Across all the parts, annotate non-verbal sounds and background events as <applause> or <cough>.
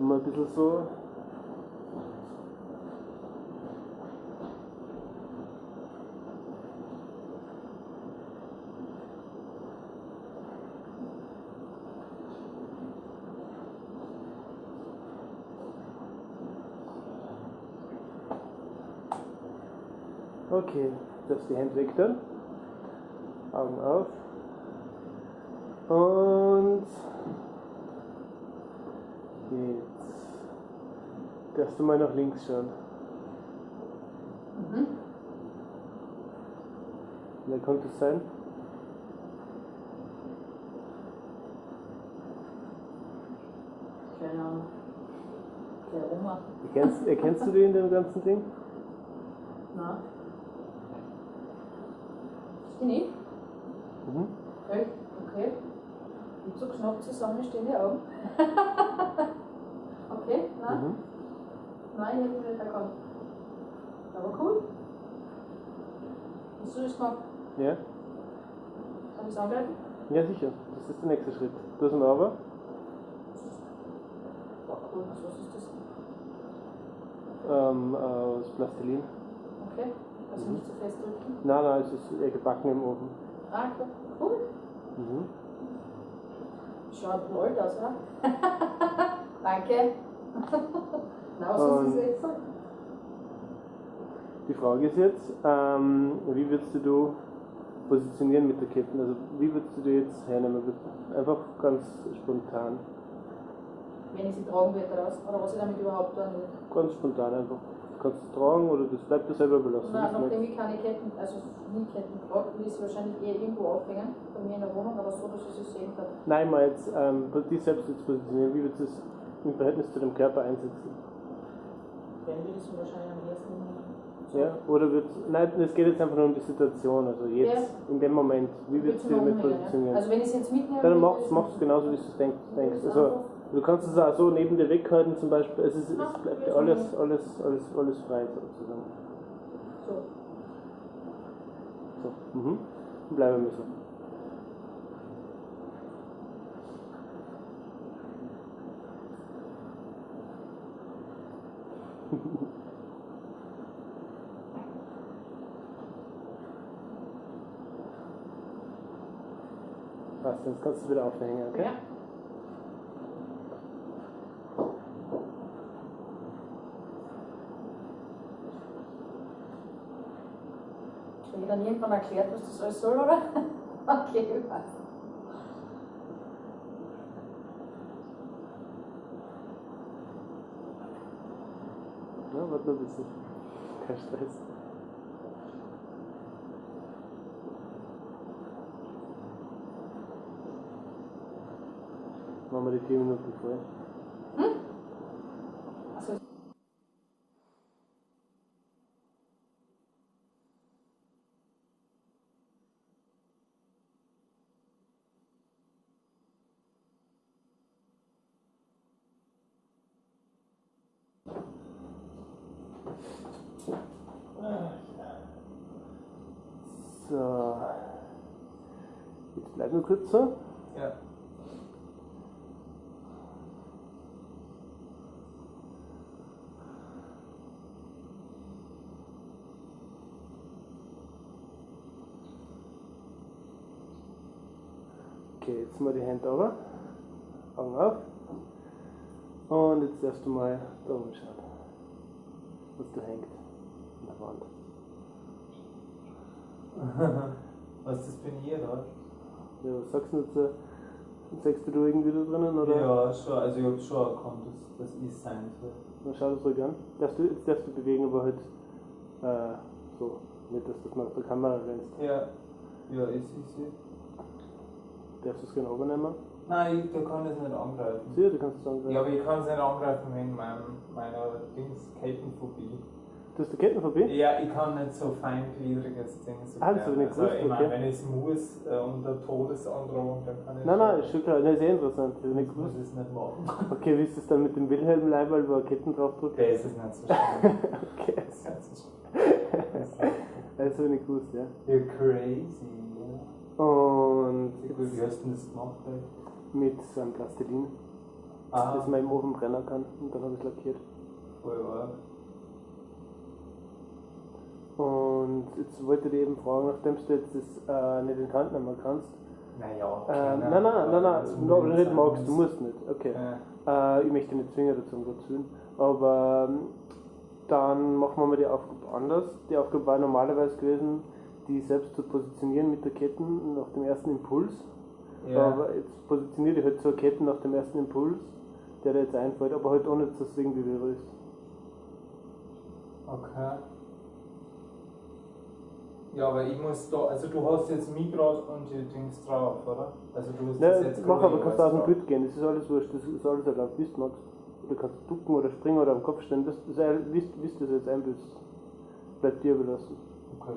wir ein bisschen so. Okay, darfst die Hände weg dann. Augen auf. Und jetzt darfst du mal nach links schauen. Mhm. Wer könnte es sein? Keine Ahnung. Der Oma. Erkennst, erkennst du die in dem ganzen Ding? Na? Ist die nicht? Mhm. Echt? Okay. Und so knapp zusammen stehen die Augen. <laughs> okay, nein. Mhm. Nein, ich ihn nicht erkannt. Aber cool. Hast du das gemacht? Ja? Kann ich es angreifen? Ja, sicher. Das ist der nächste Schritt. Hast ihn aber. Cool. Was ist das? Ähm, aus Plastilin. Okay. Also Mhm. nicht zu fest drücken. Nein, nein, es ist eher gebacken im Ofen. Ah, cool. Cool. Mhm. Schaut blöd aus, oder? Danke. Und- gesagt? Die Frage ist jetzt, ähm, wie würdest du positionieren mit der Ketten? Also wie würdest du die jetzt hernehmen? Einfach ganz spontan. Wenn ich sie tragen werde oder was ich damit überhaupt will. Ganz spontan einfach. Kannst du tragen oder das bleibt dir selber wie du nachdem ich keine Ketten, also nie Ketten trage, will ich sie wahrscheinlich eher irgendwo aufhängen, bei mir in der Wohnung, aber so, dass ich sie sehen kann. Nein, mal jetzt, ähm, dich selbst jetzt positionieren, wie würdest du es im Verhältnis zu dem Körper einsetzen? Würde ich sie wahrscheinlich am ersten so. Ja? Oder wird nein, es geht jetzt einfach nur um die Situation, also jetzt, Ja. in dem Moment, wie mal damit umhängen, ja. positionieren? Also wenn ich sie jetzt mitnehme, Dann machst du genauso, wie du es denkst. denkst. Das Also, du kannst es auch so neben dir weghalten zum Beispiel, es, ist, es bleibt alles, alles, alles, alles frei sozusagen. So. So, mhm. Bleiben wir so. Was, jetzt kannst du wieder aufhängen, okay? Ja. Habe ich dann irgendwann erklärt, was das alles soll, oder? <laughs> Okay, passt. Ja, warte noch ein bisschen. Kein Stress. Machen wir die 4 Minuten voll. Also, So. Jetzt bleib nur kurz so. Ja. Okay, jetzt mal die Hände runter. Augen auf. Und jetzt darfst du mal da oben schauen. Was da hängt. An der Wand. <laughs> Was das bin ich, oder? Ja, was sagst du dazu? Sagst du da irgendwie da drinnen? Oder? Ja, schon, also ich hab schon erkannt, dass das ist sein soll. Dann schau das ruhig an. Darfst du, jetzt darfst du bewegen, aber halt äh, so. Nicht, dass du das mal auf der Kamera rennst. Ja, ja, ist ist sie. Darfst du es gerne übernehmen? Nein, ich, da kann ich es nicht angreifen. Sicher, du kannst es sagen. Ja, aber ich kann es nicht angreifen wegen meinem, meiner Dings Kettenphobie. Du hast die Kettenphobie? Ja, ich kann nicht so feingliedriges Ding so Ah, das nicht also, gewusst, ich meine, okay. wenn ich es muss, äh, unter Todesandrohung, dann kann ich Nein, nein, ist schon klar. Interessant. Das hab ich nicht ich muss gewusst. es nicht machen. Okay, wie ist es dann mit dem Wilhelm Leiberl, wo er Ketten draufdrückt? Der ist es nicht so schlimm. <laughs> okay. Das ist nicht so schlimm. <laughs> Das ich nicht gewusst, ja. You're crazy. Und Wie hast du das gemacht? mit so einem Plastilin. Ah. das man im Ofen brennen kann. Und dann habe ich es lackiert. Voll arg. Und jetzt wollte ich eben fragen, nachdem du jetzt das äh, nicht in die Hand nehmen kannst. Naja, Äh, okay, nein, nein, nein, nein, das no, muss nicht magst, du muss. musst nicht. Okay. Ja. Äh, ich möchte nicht zwingen dazu, um Gottes Willen. Aber ähm, dann machen wir mal die Aufgabe anders. Die Aufgabe war normalerweise gewesen, die selbst zu positionieren mit der Ketten nach dem ersten Impuls. Ja. Aber jetzt positioniere ich halt so Ketten nach dem ersten Impuls, der dir jetzt einfällt, aber halt ohne, dass es irgendwie berührst. Okay. Ja, aber ich muss da, also du hast jetzt mich gerade und die Dings drauf, oder? Also du hast das Ne, jetzt mach aber, kannst du aus dem. Bild gehen, das ist alles wurscht, das ist alles erlaubt, wie du magst. Oder kannst du ducken oder springen oder am Kopf stehen, das du wie du das jetzt einbildest. Bleibt dir überlassen. Okay.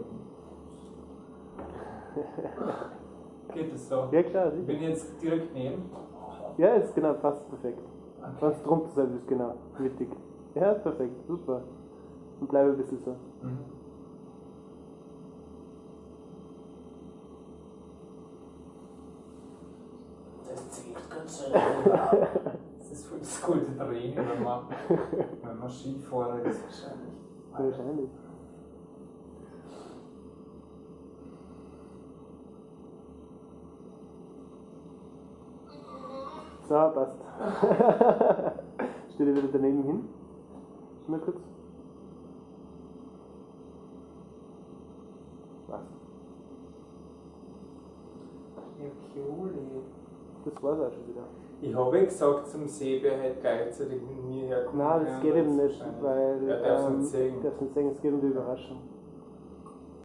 <laughs> Geht es so? Ja klar, Ich sicher. bin jetzt direkt neben. Ja, ist genau, passt perfekt. Okay. Du drunter sein willst, genau, mittig. Ja, perfekt, super. Und bleibe ein bisschen so. Mhm. Das zählt ganz schön. <laughs> Das ist voll das gute Training, wenn man, wenn man Skifahrer ist wahrscheinlich. Wahrscheinlich. So, passt. <laughs> Stell dir wieder daneben hin. Mal kurz. Was? Das war's auch schon wieder. Ich habe gesagt, zum See wäre halt gleichzeitig mit mir herkommen. Nein, das geht eben nicht, weil Ja, darf's ähm, nicht nicht sehen, es geht um die Überraschung.